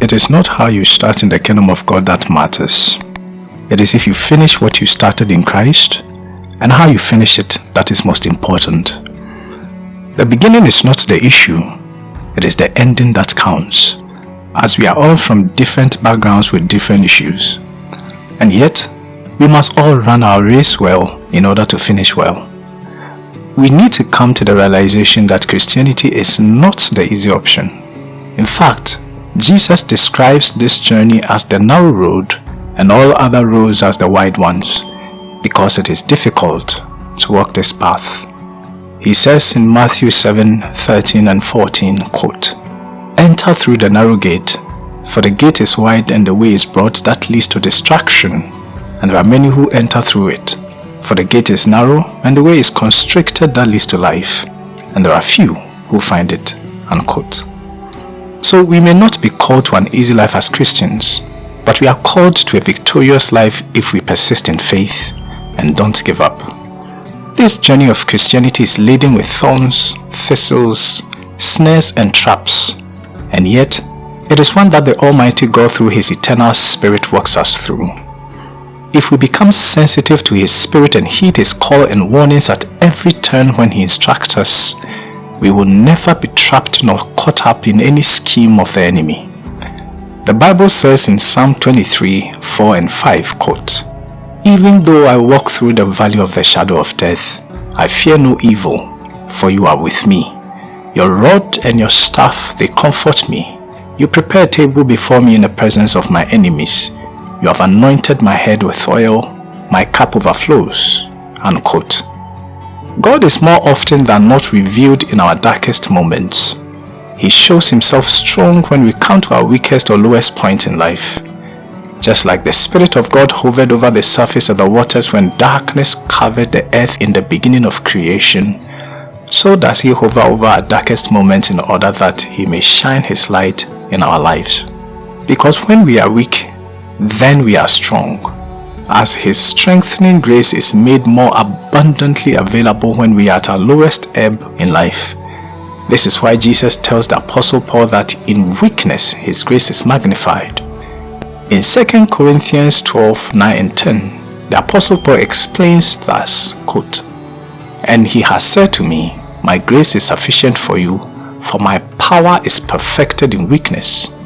It is not how you start in the kingdom of God that matters. It is if you finish what you started in Christ and how you finish it that is most important. The beginning is not the issue, it is the ending that counts, as we are all from different backgrounds with different issues. And yet, we must all run our race well in order to finish well. We need to come to the realization that Christianity is not the easy option. In fact, Jesus describes this journey as the narrow road and all other roads as the wide ones because it is difficult to walk this path. He says in Matthew 7, 13 and 14, quote, Enter through the narrow gate, for the gate is wide and the way is broad that leads to destruction, and there are many who enter through it. For the gate is narrow and the way is constricted that leads to life, and there are few who find it. Unquote. So we may not be called to an easy life as Christians, but we are called to a victorious life if we persist in faith and don't give up. This journey of Christianity is laden with thorns, thistles, snares and traps, and yet it is one that the Almighty God through His eternal Spirit walks us through. If we become sensitive to His Spirit and heed His call and warnings at every turn when He instructs us, we will never be trapped nor caught up in any scheme of the enemy. The Bible says in Psalm 23, 4 and 5, quote, Even though I walk through the valley of the shadow of death, I fear no evil, for you are with me. Your rod and your staff, they comfort me. You prepare a table before me in the presence of my enemies. You have anointed my head with oil, my cup overflows. Unquote. God is more often than not revealed in our darkest moments. He shows himself strong when we come to our weakest or lowest point in life. Just like the Spirit of God hovered over the surface of the waters when darkness covered the earth in the beginning of creation, so does he hover over our darkest moments in order that he may shine his light in our lives. Because when we are weak, then we are strong as his strengthening grace is made more abundantly available when we are at our lowest ebb in life. This is why Jesus tells the Apostle Paul that in weakness his grace is magnified. In 2 Corinthians 12, 9 and 10, the Apostle Paul explains thus, quote, And he has said to me, My grace is sufficient for you, for my power is perfected in weakness.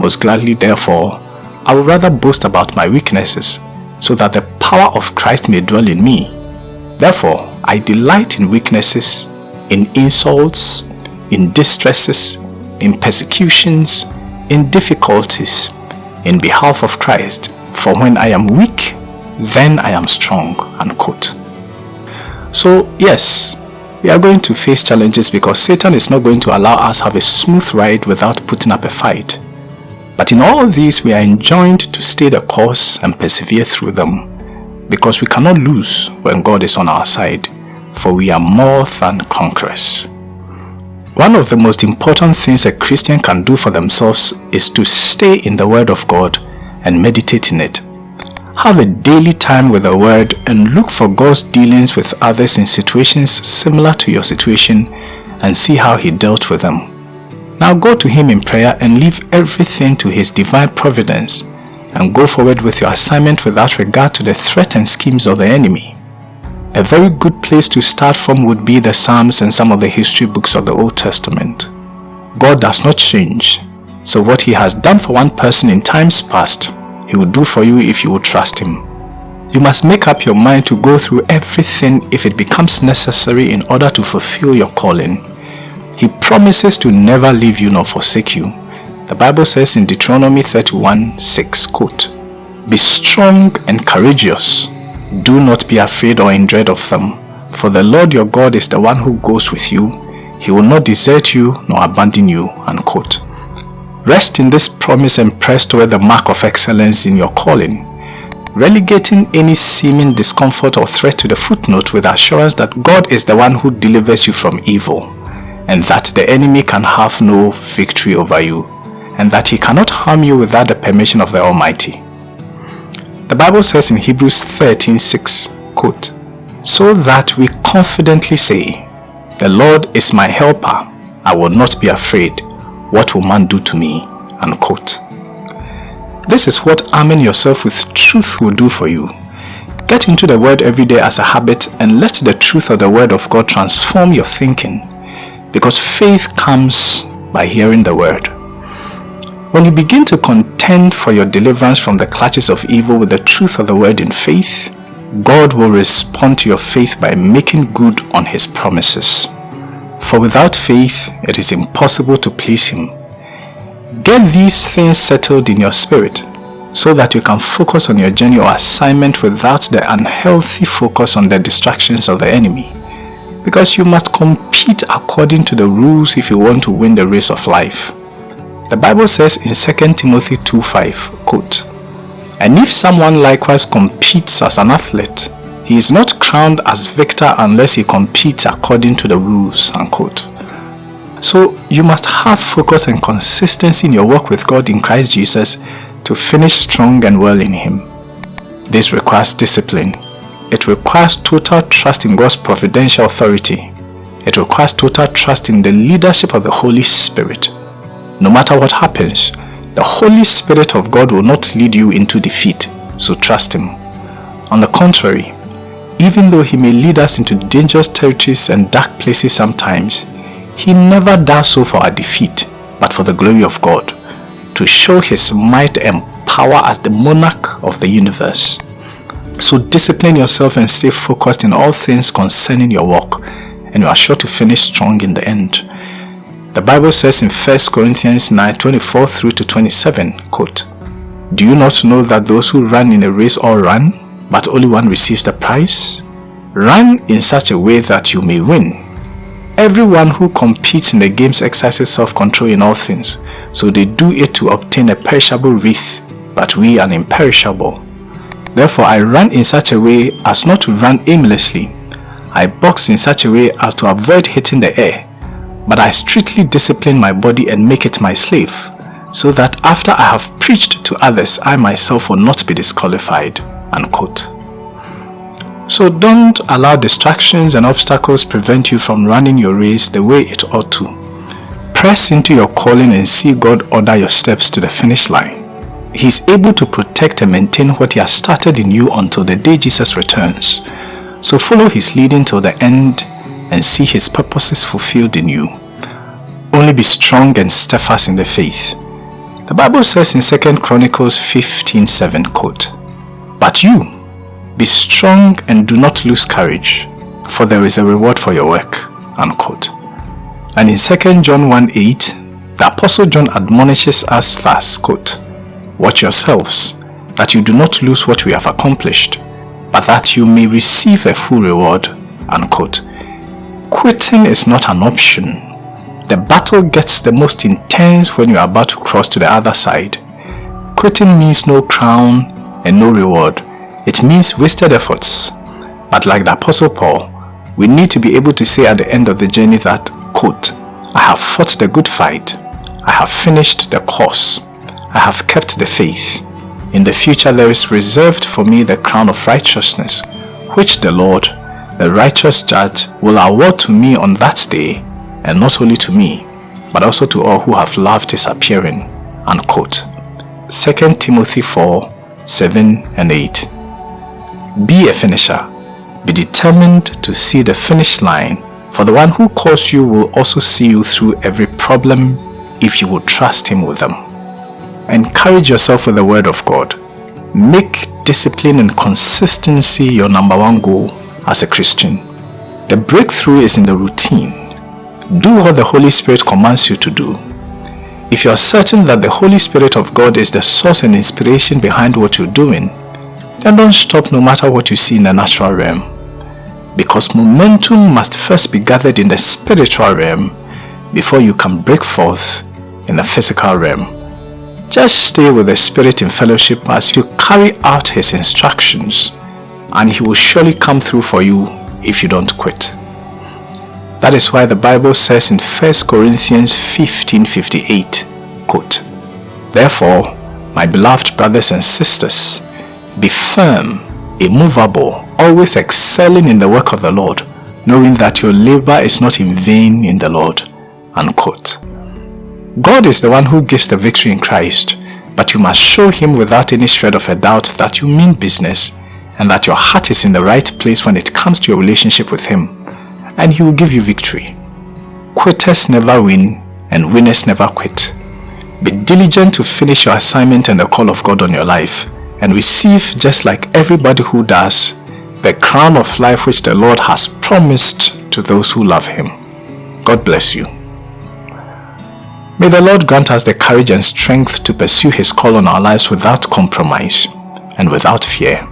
Most gladly therefore, I would rather boast about my weaknesses so that the power of Christ may dwell in me. Therefore, I delight in weaknesses, in insults, in distresses, in persecutions, in difficulties, in behalf of Christ. For when I am weak, then I am strong. Unquote. So yes, we are going to face challenges because Satan is not going to allow us have a smooth ride without putting up a fight. But in all these, we are enjoined to stay the course and persevere through them, because we cannot lose when God is on our side, for we are more than conquerors. One of the most important things a Christian can do for themselves is to stay in the Word of God and meditate in it. Have a daily time with the Word and look for God's dealings with others in situations similar to your situation and see how He dealt with them. Now go to him in prayer and leave everything to his divine providence and go forward with your assignment without regard to the threat and schemes of the enemy. A very good place to start from would be the Psalms and some of the history books of the Old Testament. God does not change, so what he has done for one person in times past, he will do for you if you will trust him. You must make up your mind to go through everything if it becomes necessary in order to fulfill your calling. He promises to never leave you nor forsake you. The Bible says in Deuteronomy 31, 6, quote, Be strong and courageous. Do not be afraid or in dread of them, for the Lord your God is the one who goes with you. He will not desert you nor abandon you. Unquote. Rest in this promise and press toward the mark of excellence in your calling, relegating any seeming discomfort or threat to the footnote with assurance that God is the one who delivers you from evil and that the enemy can have no victory over you, and that he cannot harm you without the permission of the Almighty. The Bible says in Hebrews 13:6, quote, So that we confidently say, The Lord is my helper, I will not be afraid. What will man do to me? Unquote. This is what arming yourself with truth will do for you. Get into the word every day as a habit and let the truth of the word of God transform your thinking because faith comes by hearing the word. When you begin to contend for your deliverance from the clutches of evil with the truth of the word in faith, God will respond to your faith by making good on his promises. For without faith, it is impossible to please him. Get these things settled in your spirit so that you can focus on your journey or assignment without the unhealthy focus on the distractions of the enemy. Because you must compete according to the rules if you want to win the race of life. The Bible says in 2 Timothy 2.5, quote, And if someone likewise competes as an athlete, he is not crowned as victor unless he competes according to the rules, unquote. So you must have focus and consistency in your work with God in Christ Jesus to finish strong and well in Him. This requires discipline. It requires total trust in God's providential authority. It requires total trust in the leadership of the Holy Spirit. No matter what happens, the Holy Spirit of God will not lead you into defeat, so trust Him. On the contrary, even though He may lead us into dangerous territories and dark places sometimes, He never does so for our defeat, but for the glory of God to show his might and power as the monarch of the universe. So discipline yourself and stay focused in all things concerning your work and you are sure to finish strong in the end. The Bible says in 1 Corinthians 9, 24 through to 27, quote, Do you not know that those who run in a race all run, but only one receives the prize? Run in such a way that you may win. Everyone who competes in the games exercises self-control in all things, so they do it to obtain a perishable wreath, but we an imperishable. Therefore I run in such a way as not to run aimlessly. I box in such a way as to avoid hitting the air, but I strictly discipline my body and make it my slave, so that after I have preached to others, I myself will not be disqualified. Unquote. So don't allow distractions and obstacles prevent you from running your race the way it ought to. Press into your calling and see God order your steps to the finish line. He is able to protect and maintain what he has started in you until the day Jesus returns. So follow his leading till the end and see his purposes fulfilled in you. Only be strong and steadfast in the faith. The Bible says in 2 Chronicles 15:7, quote, But you, be strong and do not lose courage, for there is a reward for your work. Unquote. And in 2 John 1 8, the Apostle John admonishes us thus, quote, Watch yourselves, that you do not lose what we have accomplished, but that you may receive a full reward. Unquote. Quitting is not an option. The battle gets the most intense when you are about to cross to the other side. Quitting means no crown and no reward. It means wasted efforts. But like the Apostle Paul, we need to be able to say at the end of the journey that, quote, I have fought the good fight. I have finished the course. I have kept the faith. In the future there is reserved for me the crown of righteousness, which the Lord, the righteous judge, will award to me on that day, and not only to me, but also to all who have loved his appearing. Unquote. 2 Timothy 4, 7 and 8 be a finisher. Be determined to see the finish line, for the one who calls you will also see you through every problem if you will trust him with them. Encourage yourself with the word of God. Make discipline and consistency your number one goal as a Christian. The breakthrough is in the routine. Do what the Holy Spirit commands you to do. If you are certain that the Holy Spirit of God is the source and inspiration behind what you're doing, then don't stop no matter what you see in the natural realm. Because momentum must first be gathered in the spiritual realm before you can break forth in the physical realm. Just stay with the Spirit in fellowship as you carry out His instructions and He will surely come through for you if you don't quit. That is why the Bible says in 1 Corinthians 15.58, quote, Therefore, my beloved brothers and sisters, be firm, immovable, always excelling in the work of the Lord, knowing that your labor is not in vain in the Lord. Unquote. God is the one who gives the victory in Christ. but you must show him without any shred of a doubt that you mean business and that your heart is in the right place when it comes to your relationship with him, and he will give you victory. Quitters never win, and winners never quit. Be diligent to finish your assignment and the call of God on your life, and receive, just like everybody who does, the crown of life which the Lord has promised to those who love him. God bless you. May the Lord grant us the courage and strength to pursue His call on our lives without compromise and without fear.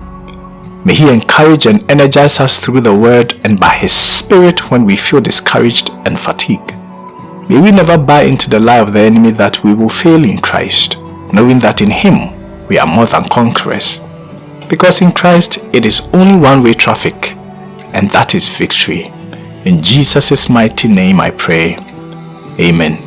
May He encourage and energize us through the Word and by His Spirit when we feel discouraged and fatigued. May we never buy into the lie of the enemy that we will fail in Christ, knowing that in Him we are more than conquerors. Because in Christ it is only one-way traffic, and that is victory. In Jesus' mighty name I pray. Amen.